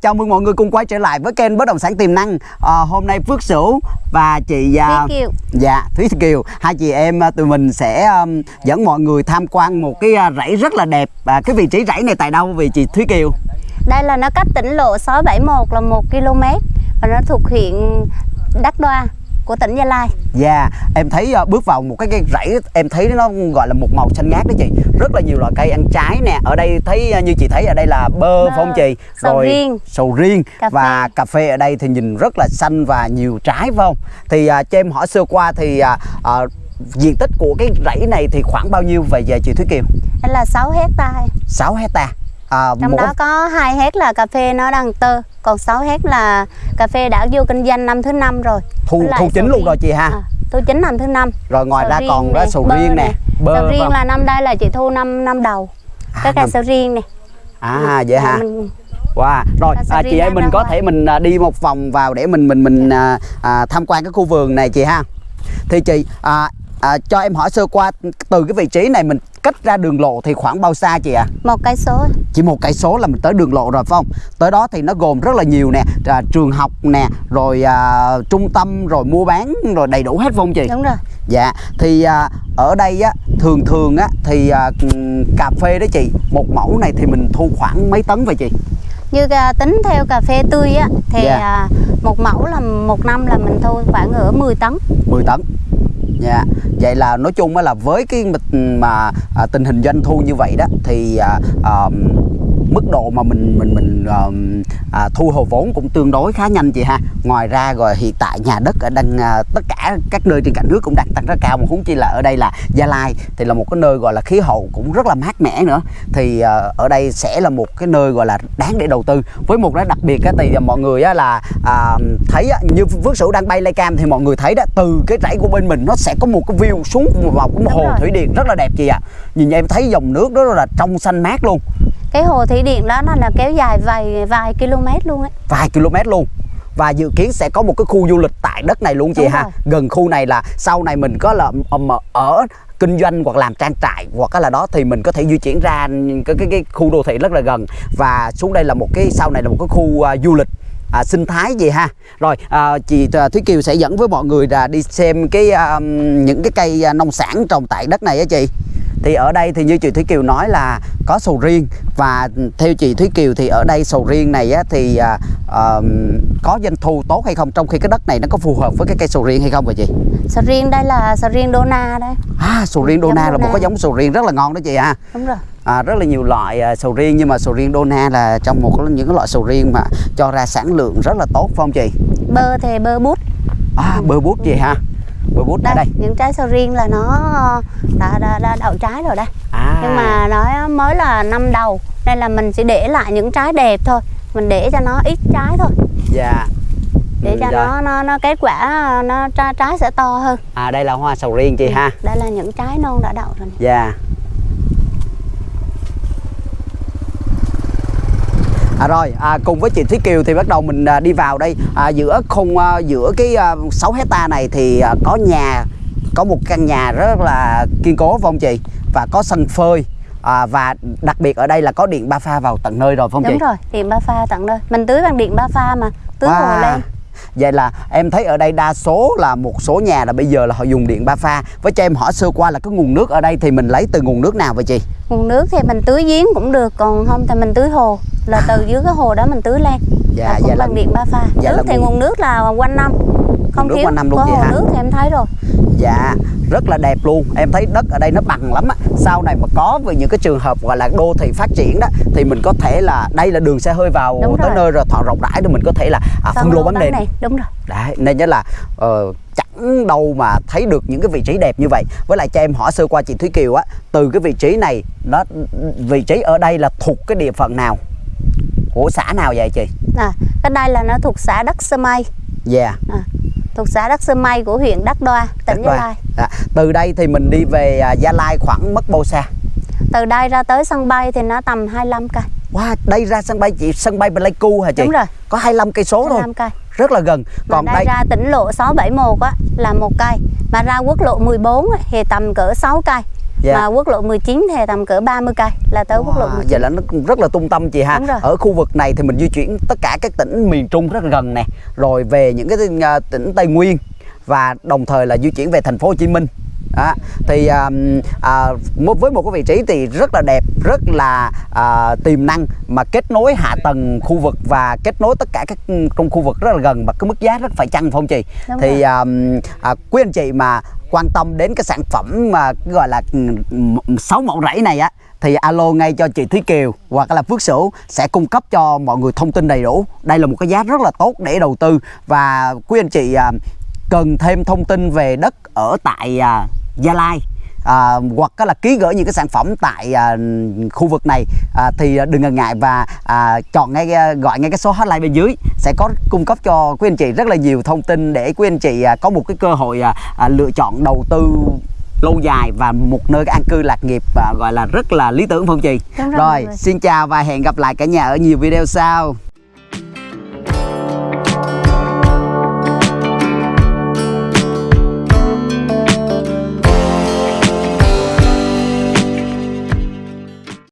Chào mừng mọi người cùng quay trở lại với kênh Bất động sản tiềm năng. À, hôm nay Phước Sửu và chị Thúy Kiều. Dạ, Thúy Kiều, hai chị em à, tụi mình sẽ um, dẫn mọi người tham quan một cái à, rẫy rất là đẹp. À, cái vị trí rẫy này tại đâu vì chị Thúy Kiều? Đây là nó cách tỉnh lộ 671 là 1 km và nó thuộc huyện Đắk Đoa của tỉnh Gia Lai. Dạ, em thấy uh, bước vào một cái cây rẫy em thấy nó gọi là một màu xanh ngát đó chị. Rất là nhiều loại cây ăn trái nè. Ở đây thấy uh, như chị thấy ở đây là bơ, Bơ, phải không chị? sầu riêng. sầu riêng Cà phê. và cà phê ở đây thì nhìn rất là xanh và nhiều trái phải không? Thì uh, cho em hỏi sơ qua thì uh, uh, diện tích của cái rẫy này thì khoảng bao nhiêu về về chị Thúy Kiều? Đây là 6 hecta. 6 hecta. À, Trong một đó có 2 hecta là cà phê nó đang tơ, còn 6 hecta là cà phê đã vô kinh doanh năm thứ năm rồi. thu thu chính luôn riêng. rồi chị ha. À, thu chính năm thứ năm. Rồi ngoài Sầu ra còn có nè, sầu riêng nè, nè. bơ sầu riêng không? là năm đây là chị thu năm năm đầu. Cái cây sầu riêng này. À vậy hả? Mình Wow. Rồi à, chị ơi đang mình có thể mình à, đi một vòng vào để mình mình mình à, à, tham quan cái khu vườn này chị ha. Thì chị à, à, cho em hỏi sơ qua từ cái vị trí này mình cách ra đường lộ thì khoảng bao xa chị ạ? một cây số Chỉ một cây số là mình tới đường lộ rồi phải không? Tới đó thì nó gồm rất là nhiều nè, à, trường học nè, rồi à, trung tâm, rồi mua bán, rồi đầy đủ hết phải không chị? đúng rồi. Dạ, thì à, ở đây á thường thường á thì à, cà phê đó chị, một mẫu này thì mình thu khoảng mấy tấn vậy chị? Như à, tính theo cà phê tươi á thì Dạ. à, một mẫu là một năm là mình thu khoảng ở 10 tấn. 10 tấn Dạ, vậy là nói chung là với cái mà à, tình hình doanh thu như vậy đó thì à, à, mức độ mà mình mình mình à, à, thu hồi vốn cũng tương đối khá nhanh chị ha. Ngoài ra rồi hiện tại nhà đất ở đang à, tất cả các nơi trên cả nước cũng đang tăng rất cao mà huống chi là ở đây là Gia Lai thì là một cái nơi gọi là khí hậu cũng rất là mát mẻ nữa. Thì à, ở đây sẽ là một cái nơi gọi là đáng để đầu tư. Với một cái đặc biệt á thì mọi người á là à, thấy á, như Phước Sửu đang bay lay cam thì mọi người thấy đó từ cái rẫy của bên mình nó sẽ có một cái view xuống vào cái hồ rồi. thủy điện rất là đẹp chị ạ. Nhìn em thấy dòng nước đó là trong xanh mát luôn, Cái hồ thủy điện đó nó là kéo dài vài vài km luôn ấy. vài km luôn. Và dự kiến sẽ có một cái khu du lịch tại đất này luôn chị Đúng ha. rồi. Gần khu này là sau này mình có là ờ, ở kinh doanh hoặc làm trang trại hoặc là đó thì mình có thể di chuyển ra cái cái, cái khu đô thị rất là gần và xuống đây là một cái sau này là một cái khu à, du lịch à, sinh thái gì ha rồi à, chị à, Thúy Kiều sẽ dẫn với mọi người là đi xem cái à, những cái cây à, nông sản trồng tại đất này á chị thì ở đây thì như chị Thúy Kiều nói là có sầu riêng và theo chị Thúy Kiều thì ở đây sầu riêng này á, thì à, à, có doanh thu tốt hay không trong khi cái đất này nó có phù hợp với cái cây sầu riêng hay không vậy chị? Sầu riêng đây là sầu riêng Dona đây. À, sầu riêng Giống Dona là một cái giống sầu riêng rất là ngon đó chị ha. Đúng rồi. À, rất là nhiều loại à, sầu riêng nhưng mà sầu riêng Dona là trong một những cái loại sầu riêng mà cho ra sản lượng rất là tốt phải không chị? Bơ thì bơ bút. À, bơ bút chị ha. Bơ bút Đây, đây. những trái sầu riêng là nó đã, đã, đã đậu trái rồi đây. À. Nhưng mà nó mới là năm đầu nên là mình chỉ để lại những trái đẹp thôi. Mình để cho nó ít trái thôi. dạ. Để Ừ, cho nó nó nó kết quả nó trái, trái sẽ to hơn. À đây là hoa sầu riêng chị ha. Đây là những trái non đã đậu rồi. Dạ. À rồi, à, cùng với chị Thúy Kiều thì bắt đầu mình à, đi vào đây à, giữa khung à, giữa cái à, 6 hecta này thì à, có nhà có một căn nhà rất là kiên cố phải không chị? Và có sân phơi à, và đặc biệt ở đây là có điện ba pha vào tận nơi rồi phải không Đúng chị? rồi, điện ba pha tận nơi. Mình tưới bằng điện ba pha mà, tưới hồ Wow. lên. Vậy là em thấy ở đây đa số là một số nhà là bây giờ là họ dùng điện ba pha. Với cho em hỏi sơ qua là cái nguồn nước ở đây thì mình lấy từ nguồn nước nào vậy chị? Nguồn nước thì mình tưới giếng cũng được, còn không thì mình tưới hồ. Là từ dưới cái hồ đó mình tưới lên. Dạ, là cũng là- bằng điện ba pha. dạ nước là thì nguồn- nước là quanh năm. Không thiếu. quanh năm luôn Có hồ hả? nước thì em thấy rồi. Dạ rất là đẹp luôn Em thấy đất ở đây nó bằng lắm á Sau này mà có về những cái trường hợp gọi là đô thị phát triển đó Thì mình có thể là Đây là đường xe hơi vào Đúng tới rồi. nơi rồi thọ rộng rãi Thì mình có thể là à, phân lô bán nền này. Đúng rồi. Đấy, nên nhớ là ờ, chẳng đâu mà thấy được những cái vị trí đẹp như vậy Với lại cho em hỏi sơ qua chị Thúy Kiều á Từ cái vị trí này nó Vị trí ở đây là thuộc cái địa phận nào Của xã nào vậy chị À, cái đây là nó thuộc xã Đắc Sơ Mây. Dạ À, thuộc xã Đắc Sơ Mây của huyện Đắc Đoa, tỉnh Đất Gia. Lai. Dạ. Từ đây thì mình đi về à, Gia Lai khoảng mất bao xa Từ đây ra tới sân bay thì nó tầm 25 cây. Wow, đây ra sân bay chị sân bay Pleiku hả chị? Đúng rồi. Có 25 cây số thôi. 25 cây. Rất là gần. Còn Còn đây, đây ra tỉnh lộ 671 á là một cây, mà ra quốc lộ 14 á, thì tầm cỡ 6 cây. Dạ. mà quốc lộ 19 thì tầm cỡ 30 cây là tới quốc lộ Wow, 19 Vậy là nó rất là tung tâm chị ha. Đúng rồi. Ở khu vực này thì mình di chuyển tất cả các tỉnh miền Trung rất là gần nè, rồi về những cái à, tỉnh Tây Nguyên và đồng thời là di chuyển về thành phố Hồ Chí Minh. Đó. Thì à, à, một- với một cái vị trí thì rất là đẹp, rất là à, tiềm năng mà kết nối hạ tầng khu vực và kết nối tất cả các trong khu vực rất là gần và cái mức giá rất phải chăng phải không chị? Đúng thì rồi. à, à, quý anh chị mà quan tâm đến cái sản phẩm mà gọi là ừ, sáu mẫu rẫy này á, thì alo ngay cho chị Thúy Kiều hoặc là Phước Sửu sẽ cung cấp cho mọi người thông tin đầy đủ. Đây là một cái giá rất là tốt để đầu tư và quý anh chị à, cần thêm thông tin về đất ở tại à, Gia Lai à, hoặc là ký gửi những cái sản phẩm tại à, khu vực này à, thì đừng ngần ngại và à, chọn ngay à, gọi ngay cái số hotline bên dưới sẽ có cung cấp cho quý anh chị rất là nhiều thông tin để quý anh chị à, có một cái cơ hội à, à, lựa chọn đầu tư lâu dài và một nơi an cư lạc nghiệp à, gọi là rất là lý tưởng phải không chị? Đúng rồi, rồi xin chào và hẹn gặp lại cả nhà ở nhiều video sau.